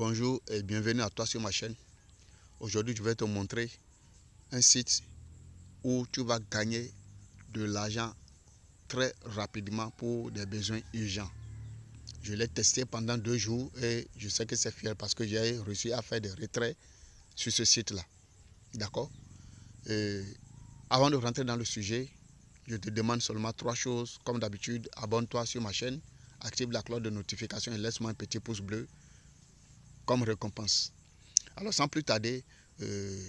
Bonjour et bienvenue à toi sur ma chaîne. Aujourd'hui, je vais te montrer un site où tu vas gagner de l'argent très rapidement pour des besoins urgents. Je l'ai testé pendant deux jours et je sais que c'est fier parce que j'ai réussi à faire des retraits sur ce site-là. D'accord? Avant de rentrer dans le sujet, je te demande seulement trois choses. Comme d'habitude, abonne-toi sur ma chaîne, active la cloche de notification et laisse-moi un petit pouce bleu comme récompense. Alors sans plus tarder, euh,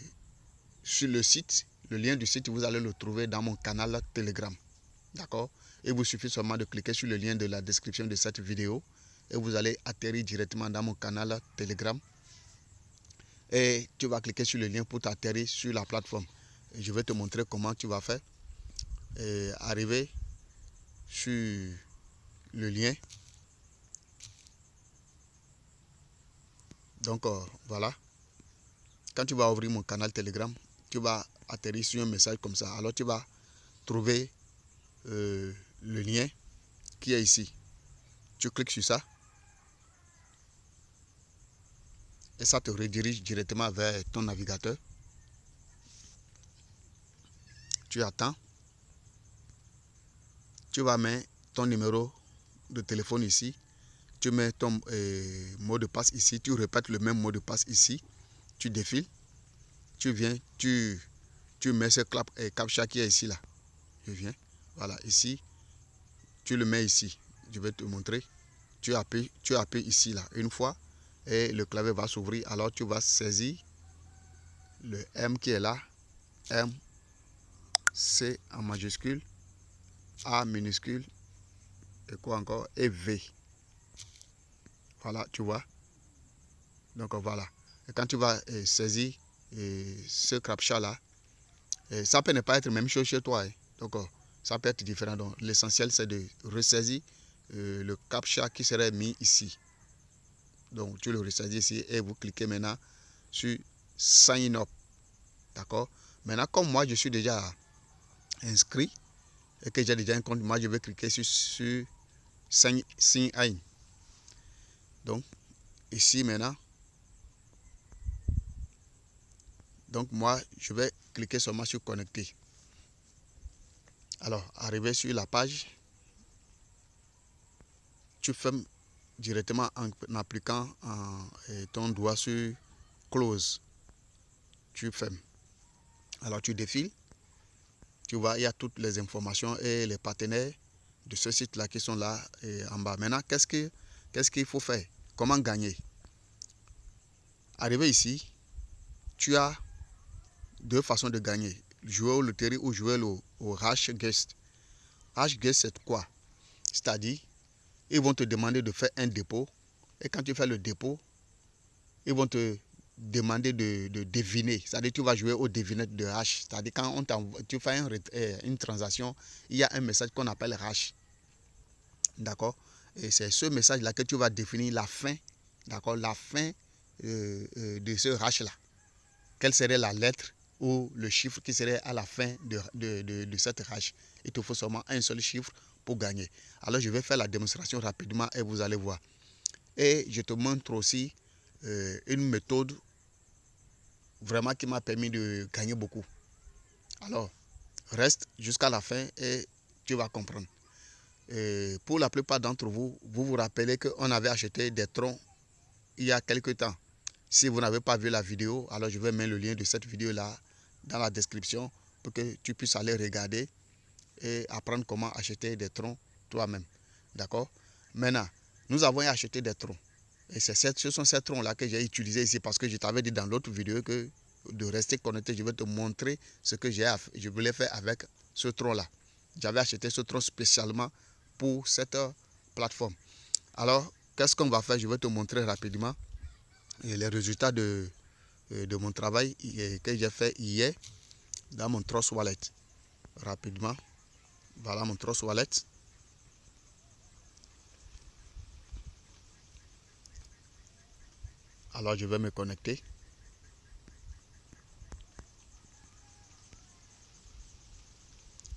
sur le site, le lien du site, vous allez le trouver dans mon canal Telegram. D'accord? Et vous suffit seulement de cliquer sur le lien de la description de cette vidéo et vous allez atterrir directement dans mon canal Telegram. Et tu vas cliquer sur le lien pour t'atterrir sur la plateforme. Je vais te montrer comment tu vas faire. Et arriver sur le lien. Donc euh, voilà. Quand tu vas ouvrir mon canal Telegram, tu vas atterrir sur un message comme ça. Alors tu vas trouver euh, le lien qui est ici. Tu cliques sur ça. Et ça te redirige directement vers ton navigateur. Tu attends. Tu vas mettre ton numéro de téléphone ici. Tu mets ton euh, mot de passe ici. Tu répètes le même mot de passe ici. Tu défiles. Tu viens, tu, tu mets ce clap, et euh, qui est ici là. Je viens. Voilà, ici. Tu le mets ici. Je vais te montrer. Tu tu appuies ici là. Une fois, et le clavier va s'ouvrir. Alors tu vas saisir le M qui est là. M, C en majuscule, A minuscule, et quoi encore, et V. Voilà, tu vois. Donc voilà. Et quand tu vas euh, saisir euh, ce crapcha là, euh, ça peut ne pas être même chose chez toi. Hein. Donc ça peut être différent. Donc l'essentiel c'est de ressaisir le captcha qui serait mis ici. Donc tu le ressaisis ici et vous cliquez maintenant sur Sign Up. D'accord? Maintenant, comme moi je suis déjà inscrit et que j'ai déjà un compte, moi je vais cliquer sur, sur Sign, In. Donc, ici maintenant, donc moi je vais cliquer seulement sur Connecter. Alors, arrivé sur la page, tu fermes directement en, appliquant ton doigt sur close. Tu fermes. Alors tu défiles. Tu vois, il y a toutes les informations et les partenaires de ce site-là qui sont là en bas. Maintenant, qu'est-ce qu'il qu'il faut faire? Comment gagner? Arrivé ici, tu as deux façons de gagner. Jouer au loterie ou jouer au, au H Guest. H Guest, c'est quoi? C'est-à-dire, ils vont te demander de faire un dépôt. Et quand tu fais le dépôt, ils vont te demander de, deviner. C'est-à-dire tu vas jouer au devinette de hash. C'est-à-dire quand on tu fais euh, une transaction, il y a un message qu'on appelle hash. D'accord? Et c'est ce message-là que tu vas définir la fin. D'accord La fin euh, euh, de ce hash-là. Quelle serait la lettre ou le chiffre qui serait à la fin de, de cette hash Il te faut seulement un seul chiffre pour gagner. Alors je vais faire la démonstration rapidement et vous allez voir. Et je te montre aussi euh, une méthode vraiment qui m'a permis de gagner beaucoup. Alors, reste jusqu'à la fin et tu vas comprendre. Pour la plupart d'entre vous, vous vous rappelez qu'on avait acheté des troncs il y a quelques temps. Si vous n'avez pas vu la vidéo, alors je vais mettre le lien de cette vidéo-là dans la description pour que tu puisses aller regarder et apprendre comment acheter des troncs toi-même. D'accord? Maintenant, nous avons acheté des troncs. Et ce sont ces troncs-là que j'ai utilisés ici parce que je t'avais dit dans l'autre vidéo que de rester connecté, je vais te montrer ce que je voulais faire avec ce tronc-là. J'avais acheté ce tronc spécialement pour cette plateforme. Alors, qu'est-ce qu'on va faire? Je vais te montrer rapidement les résultats de, de mon travail que j'ai fait hier dans mon Trust Wallet. Rapidement. Voilà mon Trust Wallet. Alors je vais me connecter.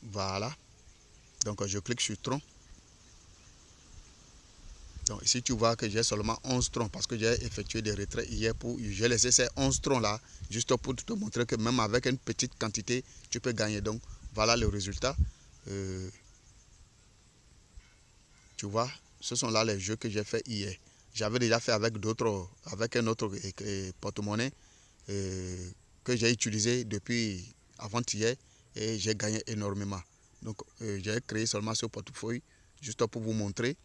Voilà. Donc je clique sur tronc. Donc ici, tu vois que j'ai seulement 11 troncs parce que j'ai effectué des retraits hier pour... J'ai laissé ces 11 troncs là juste pour te montrer que même avec une petite quantité, tu peux gagner. Donc voilà le résultat. Euh, tu vois, ce sont là les jeux que j'ai fait hier. J'avais déjà fait avec d'autres, avec un autre porte-monnaie euh, que j'ai utilisé depuis avant-hier et j'ai gagné énormément. Donc euh, j'ai créé seulement ce portefeuille juste pour vous montrer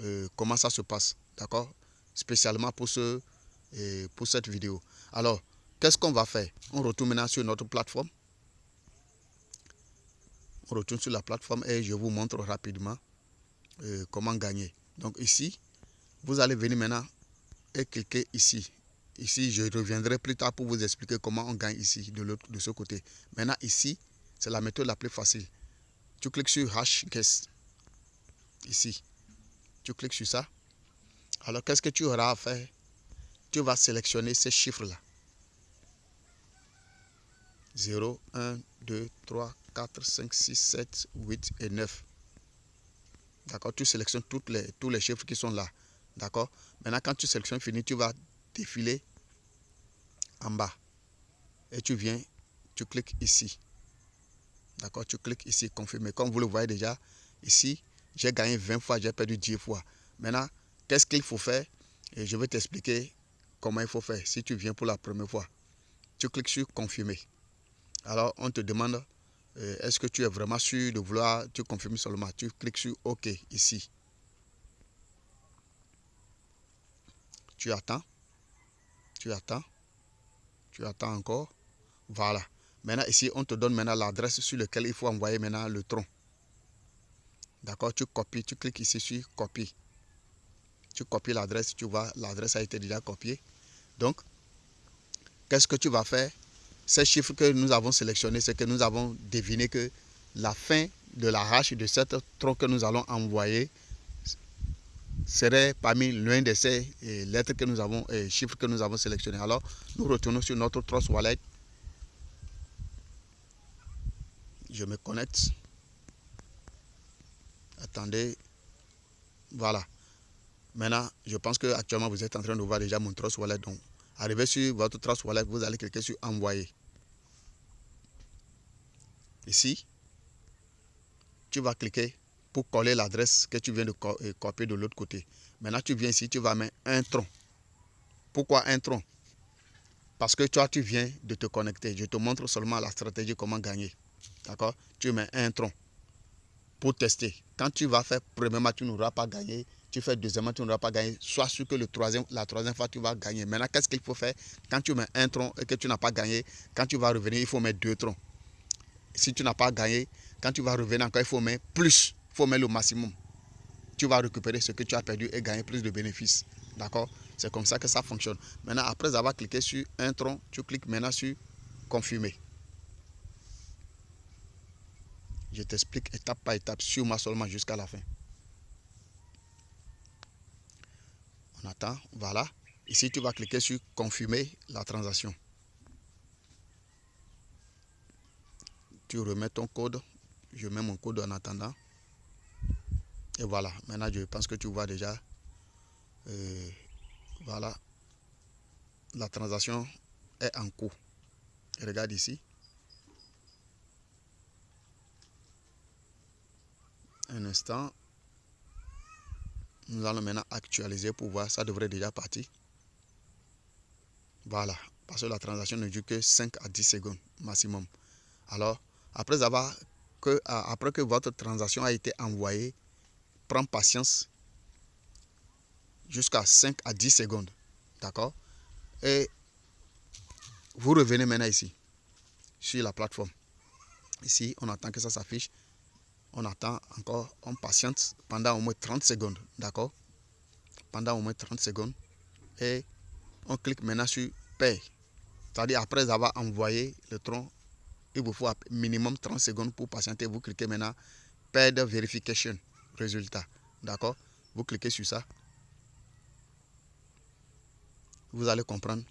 euh, comment ça se passe. D'accord Spécialement pour, ce, pour cette vidéo. Alors, qu'est-ce qu'on va faire? On retourne maintenant sur notre plateforme. On retourne sur la plateforme et je vous montre rapidement euh, comment gagner. Donc ici, vous allez venir maintenant et cliquer ici. Ici, je reviendrai plus tard pour vous expliquer comment on gagne ici, de, de ce côté. Maintenant, ici, c'est la méthode la plus facile. Tu cliques sur Hash Guest. Ici. Tu cliques sur ça. Alors, qu'est-ce que tu auras à faire? Tu vas sélectionner ces chiffres-là. 0, 1, 2, 3, 4, 5, 6, 7, 8 et 9. D'accord? Tu sélectionnes les, tous les chiffres qui sont là. D'accord? Maintenant, quand tu sélectionnes fini, tu vas défiler en bas. Et tu viens, tu cliques ici. D'accord? Tu cliques ici, confirmer. Comme vous le voyez déjà, ici, j'ai gagné 20 fois, j'ai perdu 10 fois. Maintenant, qu'est-ce qu'il faut faire? Et je vais t'expliquer comment il faut faire. Si tu viens pour la première fois, tu cliques sur confirmer. Alors, on te demande euh, est-ce que tu es vraiment sûr de vouloir, tu confirmes seulement? Tu cliques sur OK ici. Tu attends. Tu attends. Tu attends encore. Voilà. Maintenant, ici, on te donne maintenant l'adresse sur laquelle il faut envoyer maintenant le tronc. D'accord Tu copies, tu cliques ici sur copier. Tu copies l'adresse, tu vois, l'adresse a été déjà copiée. Donc, qu'est-ce que tu vas faire? Ces chiffres que nous avons sélectionnés, c'est que nous avons deviné que la fin de la hache de cette tronc que nous allons envoyer serait parmi l'un de ces eh, lettres que nous avons, et eh, chiffres que nous avons sélectionnés. Alors, nous retournons sur notre Trust Wallet. Je me connecte. Attendez. Voilà. Maintenant, je pense que actuellement vous êtes en train de voir déjà mon Trust Wallet. Donc, arrivé sur votre Trust Wallet, vous allez cliquer sur Envoyer. Ici, tu vas cliquer pour coller l'adresse que tu viens de euh, copier de l'autre côté. Maintenant, tu viens ici, tu vas mettre un tronc. Pourquoi un tronc? Parce que toi, tu viens de te connecter. Je te montre seulement la stratégie, comment gagner. D'accord? Tu mets un tronc pour tester. Quand tu vas faire premièrement, tu n'auras pas gagné. Tu fais deuxièmement, tu n'auras pas gagné. Sois sûr que le troisième, la troisième fois, tu vas gagner. Maintenant, qu'est-ce qu'il faut faire? Quand tu mets un tronc et que tu n'as pas gagné, quand tu vas revenir, il faut mettre deux troncs. Si tu n'as pas gagné, quand tu vas revenir encore, il faut mettre plus. Il faut mettre le maximum. Tu vas récupérer ce que tu as perdu et gagner plus de bénéfices. D'accord? C'est comme ça que ça fonctionne. Maintenant, après avoir cliqué sur un tronc, tu cliques maintenant sur confirmer. Je t'explique étape par étape, sur moi seulement jusqu'à la fin. On attend, voilà. Ici, tu vas cliquer sur confirmer la transaction. Tu remets ton code. Je mets mon code en attendant. Et voilà, maintenant je pense que tu vois déjà. Euh, voilà. La transaction est en cours. Regarde ici. Un instant. Nous allons maintenant actualiser pour voir. Ça devrait déjà partir. Voilà. Parce que la transaction ne dure que 5 à 10 secondes maximum. Alors, après avoir que, après que votre transaction a été envoyée, prends patience jusqu'à 5 à 10 secondes. D'accord? Et vous revenez maintenant ici, sur la plateforme. Ici, on attend que ça s'affiche on attend encore, on patiente pendant au moins 30 secondes, d'accord? Pendant au moins 30 secondes. Et on clique maintenant sur Paye. C'est-à-dire après avoir envoyé le tronc, il vous faut minimum 30 secondes pour patienter. Vous cliquez maintenant Paid Verification, résultat, d'accord? Vous cliquez sur ça. Vous allez comprendre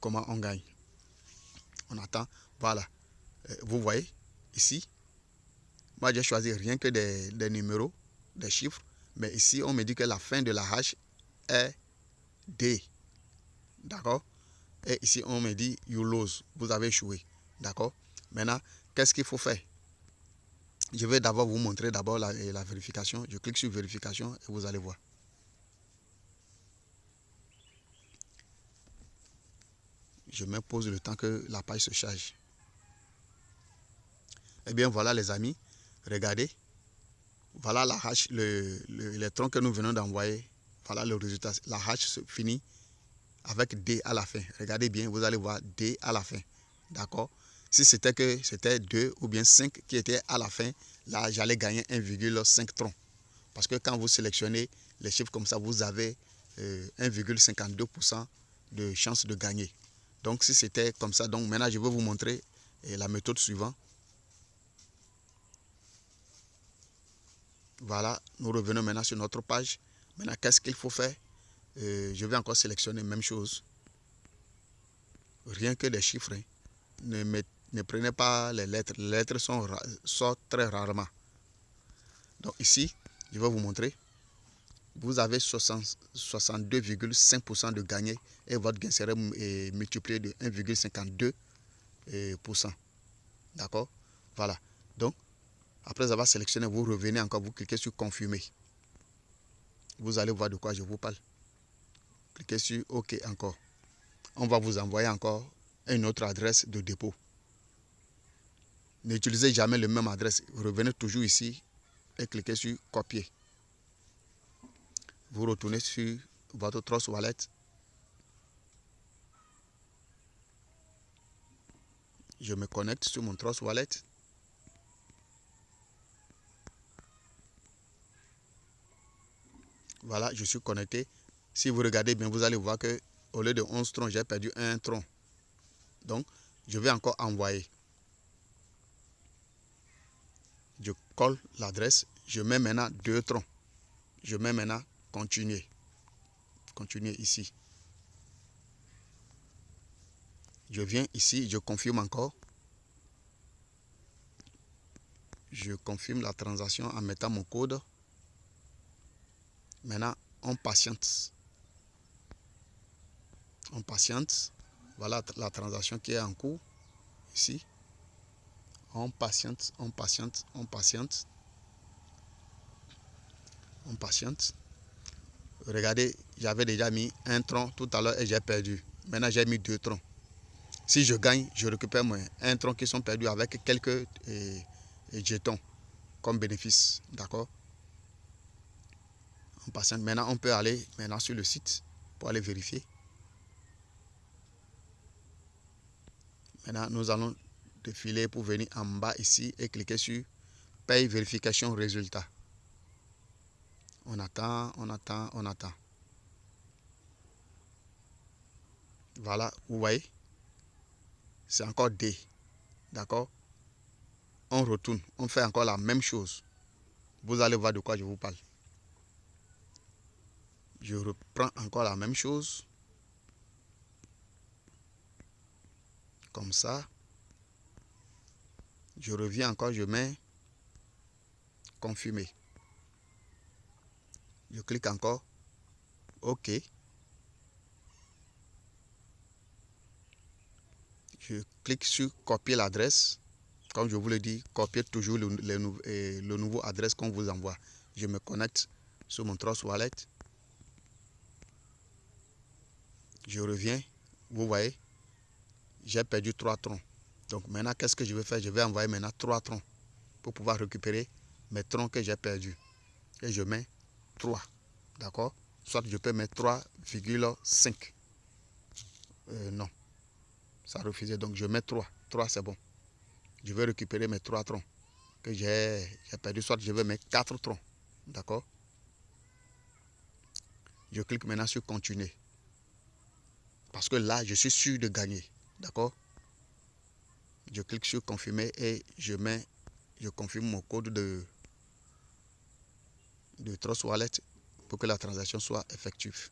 comment on gagne. On attend, voilà. Euh, vous voyez, ici, moi, j'ai choisi rien que des, numéros, des chiffres. Mais ici, on me dit que la fin de la hache est D. D'accord? Et ici, on me dit you lose. Vous avez échoué. D'accord? Maintenant, qu'est-ce qu'il faut faire? Je vais d'abord vous montrer d'abord la, la vérification. Je clique sur vérification et vous allez voir. Je me pose le temps que la page se charge. Eh bien, voilà les amis. Regardez. Voilà la hache, le, les troncs que nous venons d'envoyer. Voilà le résultat. La hache se finit avec D à la fin. Regardez bien, vous allez voir D à la fin. D'accord? Si c'était que c'était 2 ou bien 5 qui étaient à la fin, là, j'allais gagner 1,5 troncs. Parce que quand vous sélectionnez les chiffres comme ça, vous avez 1,52% euh, de chance de gagner. Donc, si c'était comme ça, donc maintenant, je vais vous montrer euh, la méthode suivante. Voilà, nous revenons maintenant sur notre page. Maintenant, qu'est-ce qu'il faut faire? Euh, Je vais encore sélectionner même chose. Rien que des chiffres. Hein. Ne, ne, prenez pas les lettres. Les lettres sont, sortent très rarement. Donc ici, je vais vous montrer. Vous avez 62,5% de gagné et votre gain serait multiplié de 1,52%. Euh, D'accord? Voilà. Donc, après avoir sélectionné, vous revenez encore, vous cliquez sur confirmer. Vous allez voir de quoi je vous parle. Cliquez sur OK encore. On va vous envoyer encore une autre adresse de dépôt. N'utilisez jamais la même adresse. Revenez toujours ici et cliquez sur copier. Vous retournez sur votre Trust Wallet. Je me connecte sur mon Trust Wallet. Voilà, je suis connecté. Si vous regardez bien, vous allez voir que au lieu de 11 troncs, j'ai perdu un tronc. Donc, je vais encore envoyer. Je colle l'adresse. Je mets maintenant deux troncs. Je mets maintenant continuer. Continuer ici. Je viens ici, je confirme encore. Je confirme la transaction en mettant mon code. Maintenant, on patiente. On patiente. Voilà la transaction qui est en cours. Ici. On patiente, on patiente, on patiente. On patiente. Regardez, j'avais déjà mis un tronc tout à l'heure et j'ai perdu. Maintenant, j'ai mis deux troncs. Si je gagne, je récupère moins un tronc qui sont perdus avec quelques jetons comme bénéfice. D'accord? Maintenant, on peut aller maintenant sur le site pour aller vérifier. Maintenant, nous allons défiler pour venir en bas ici et cliquer sur paye vérification résultat. On attend, on attend, on attend. Voilà, vous voyez, c'est encore D. D'accord? On retourne, on fait encore la même chose. Vous allez voir de quoi je vous parle. Je reprends encore la même chose. Comme ça. Je reviens encore, je mets confirmer. Je clique encore. OK. Je clique sur copier l'adresse. Comme je vous l'ai dit, copier toujours le, le nouveau adresse qu'on vous envoie. Je me connecte sur mon Trust Wallet. Je reviens, vous voyez, j'ai perdu trois troncs. Donc maintenant, qu'est-ce que je vais faire? Je vais envoyer maintenant trois troncs pour pouvoir récupérer mes troncs que j'ai perdus. Et je mets 3. D'accord? Soit je peux mettre 3,5. Euh, non. Ça refusait. Donc je mets 3. 3, c'est bon. Je vais récupérer mes trois troncs que j'ai perdu. Soit je vais mettre 4 troncs. D'accord? Je clique maintenant sur continuer. Parce que là, je suis sûr de gagner. D'accord? Je clique sur confirmer et je mets, je confirme mon code de, de Trust Wallet pour que la transaction soit effective.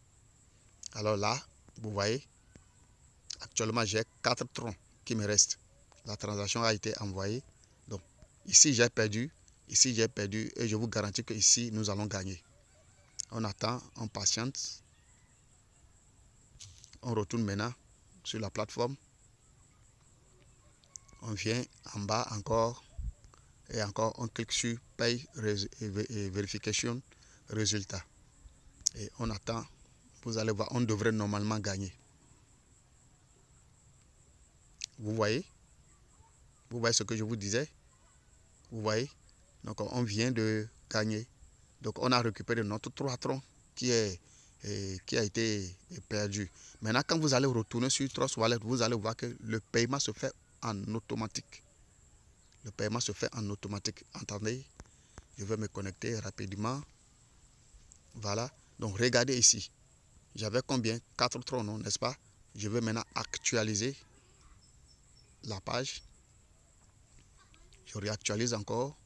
Alors là, vous voyez, actuellement j'ai 4 troncs qui me restent. La transaction a été envoyée. Donc ici j'ai perdu, ici j'ai perdu et je vous garantis que ici nous allons gagner. On attend, on patiente. On retourne maintenant sur la plateforme. On vient en bas encore et encore on clique sur paye et vérification résultat. Et on attend. Vous allez voir, on devrait normalement gagner. Vous voyez? Vous voyez ce que je vous disais? Vous voyez? Donc on vient de gagner. Donc on a récupéré notre 3 troncs qui, est, qui a été perdu. Maintenant, quand vous allez retourner sur Trust Wallet, vous allez voir que le paiement se fait en automatique. Le paiement se fait en automatique. Entendez? Je vais me connecter rapidement. Voilà. Donc regardez ici. J'avais combien? 4 troncs, N'est-ce pas? Je vais maintenant actualiser la page. Je réactualise encore.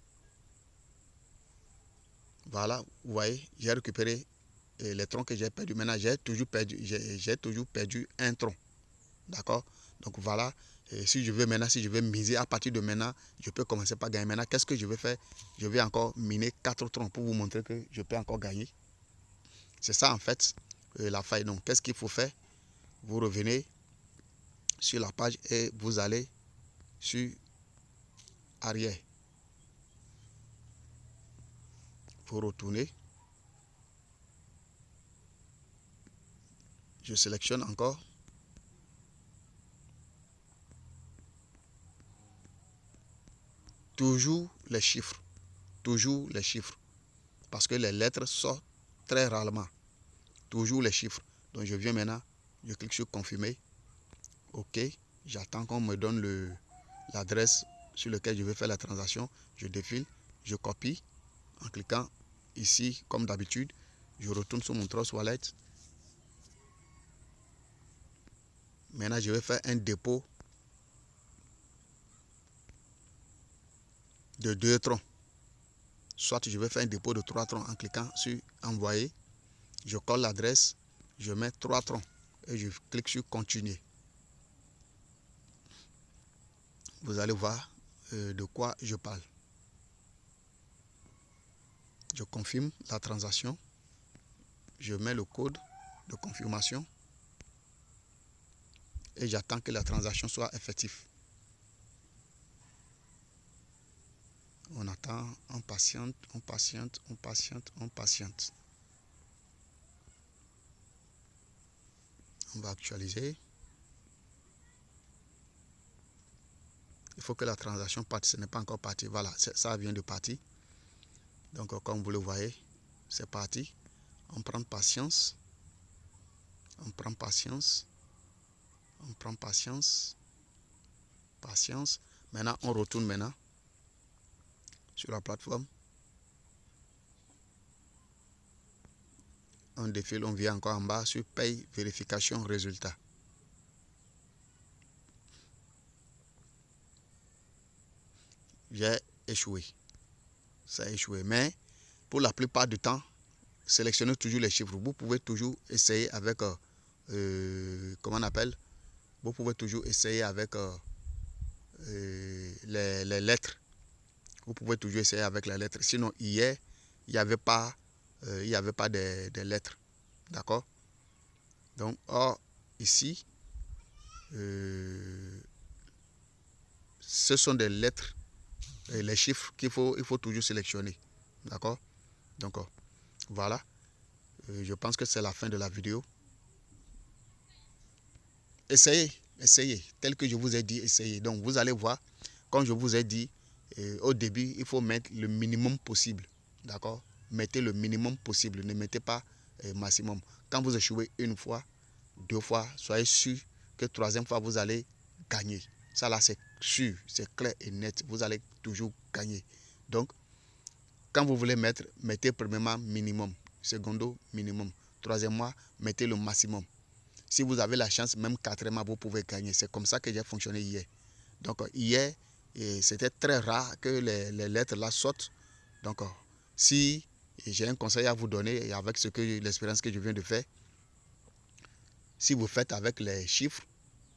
Voilà, vous voyez, j'ai récupéré euh, les troncs que j'ai perdu. Maintenant, j'ai toujours perdu, j'ai toujours perdu un tronc. D'accord? Donc voilà, et si je veux maintenant, si je veux miser à partir de maintenant, je peux commencer par gagner. Maintenant, qu'est-ce que je vais faire? Je vais encore miner quatre troncs pour vous montrer que je peux encore gagner. C'est ça en fait euh, la faille. Donc, qu'est-ce qu'il faut faire? Vous revenez sur la page et vous allez sur arrière. Vous retournez. Je sélectionne encore. Toujours les chiffres. Toujours les chiffres. Parce que les lettres sortent très rarement. Toujours les chiffres. Donc je viens maintenant, je clique sur confirmer. OK. J'attends qu'on me donne l'adresse sur laquelle je vais faire la transaction. Je défile, je copie en cliquant ici comme d'habitude. Je retourne sur mon Trust Wallet. Maintenant, je vais faire un dépôt de deux troncs. Soit je vais faire un dépôt de trois troncs en cliquant sur envoyer. Je colle l'adresse, je mets trois troncs et je clique sur continuer. Vous allez voir euh, de quoi je parle. Je confirme la transaction. Je mets le code de confirmation et j'attends que la transaction soit effective. On attend, on patiente, on patiente, on patiente, on patiente. On va actualiser. Il faut que la transaction parte. Ce n'est pas encore parti. Voilà, ça vient de partir. Donc, comme vous le voyez, c'est parti. On prend patience. On prend patience. On prend patience. Patience. Maintenant, on retourne maintenant sur la plateforme. On défile, on vient encore en bas sur paye, vérification, résultat. J'ai échoué. Ça a échoué. Mais pour la plupart du temps, sélectionnez toujours les chiffres. Vous pouvez toujours essayer avec, euh, euh, comment on appelle? Vous pouvez toujours essayer avec euh, les lettres vous pouvez toujours essayer avec les lettres. Sinon, hier, il n'y avait pas, euh, il y avait pas de, lettres. D'accord? Donc, or, ici, euh, ce sont des lettres et les chiffres qu'il faut, il faut toujours sélectionner. D'accord? Donc, oh, voilà. Euh, je pense que c'est la fin de la vidéo. Essayez, essayez. Tel que je vous ai dit, essayez. Donc, vous allez voir, comme je vous ai dit, au début, il faut mettre le minimum possible. D'accord? Mettez le minimum possible. Ne mettez pas euh, maximum. Quand vous échouez une fois, deux fois, soyez sûr que troisième fois, vous allez gagner. Ça là, c'est sûr, c'est clair et net. Vous allez toujours gagner. Donc, quand vous voulez mettre, mettez premièrement minimum. Secondo, minimum. Troisièmement, mettez le maximum. Si vous avez la chance, même quatrièmement, vous pouvez gagner. C'est comme ça que j'ai fonctionné hier. Donc, hier, et c'était très rare que les, lettres là sortent. Donc, euh, si j'ai un conseil à vous donner, avec ce que l'expérience que je viens de faire, si vous faites avec les chiffres,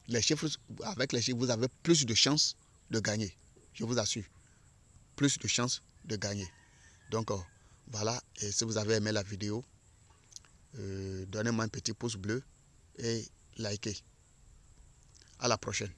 les chiffres, avec les chiffres, vous avez plus de chances de gagner. Je vous assure. Plus de chances de gagner. Donc, euh, voilà. Et si vous avez aimé la vidéo, Euh, donnez-moi un petit pouce bleu et likez. À la prochaine.